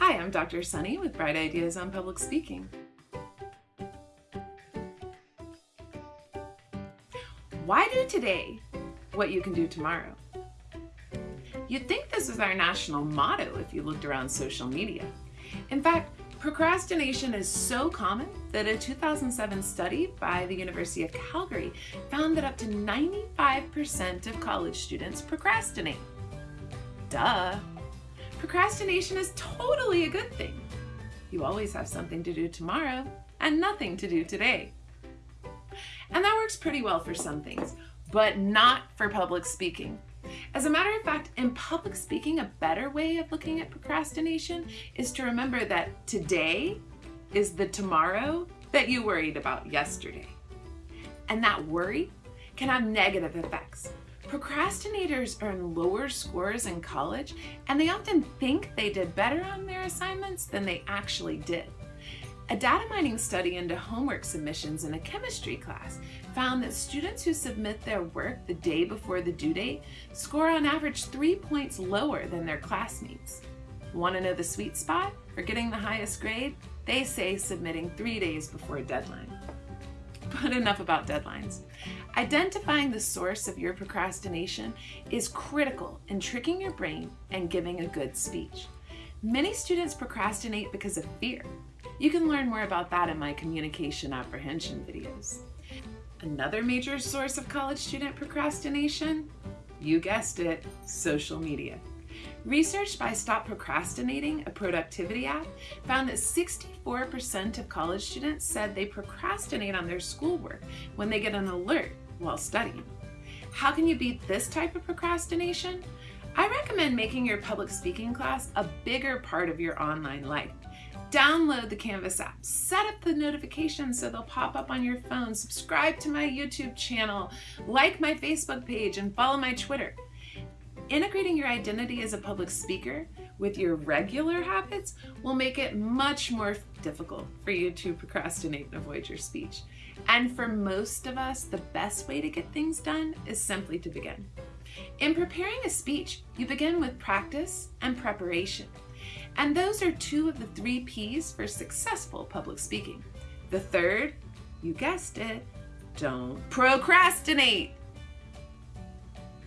Hi, I'm Dr. Sunny with Bright Ideas on Public Speaking. Why do today what you can do tomorrow? You'd think this was our national motto if you looked around social media. In fact, procrastination is so common that a 2007 study by the University of Calgary found that up to 95% of college students procrastinate. Duh! Procrastination is totally a good thing. You always have something to do tomorrow and nothing to do today. And that works pretty well for some things, but not for public speaking. As a matter of fact, in public speaking, a better way of looking at procrastination is to remember that today is the tomorrow that you worried about yesterday. And that worry can have negative effects. Procrastinators earn lower scores in college and they often think they did better on their assignments than they actually did. A data mining study into homework submissions in a chemistry class found that students who submit their work the day before the due date score on average three points lower than their classmates. Want to know the sweet spot for getting the highest grade? They say submitting three days before a deadline. But enough about deadlines. Identifying the source of your procrastination is critical in tricking your brain and giving a good speech. Many students procrastinate because of fear. You can learn more about that in my communication apprehension videos. Another major source of college student procrastination? You guessed it, social media. Research by Stop Procrastinating, a productivity app, found that 64% of college students said they procrastinate on their schoolwork when they get an alert while studying. How can you beat this type of procrastination? I recommend making your public speaking class a bigger part of your online life. Download the Canvas app, set up the notifications so they'll pop up on your phone, subscribe to my YouTube channel, like my Facebook page, and follow my Twitter. Integrating your identity as a public speaker with your regular habits will make it much more difficult for you to procrastinate and avoid your speech. And for most of us, the best way to get things done is simply to begin. In preparing a speech, you begin with practice and preparation. And those are two of the three P's for successful public speaking. The third, you guessed it, don't procrastinate.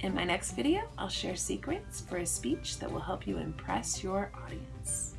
In my next video, I'll share secrets for a speech that will help you impress your audience.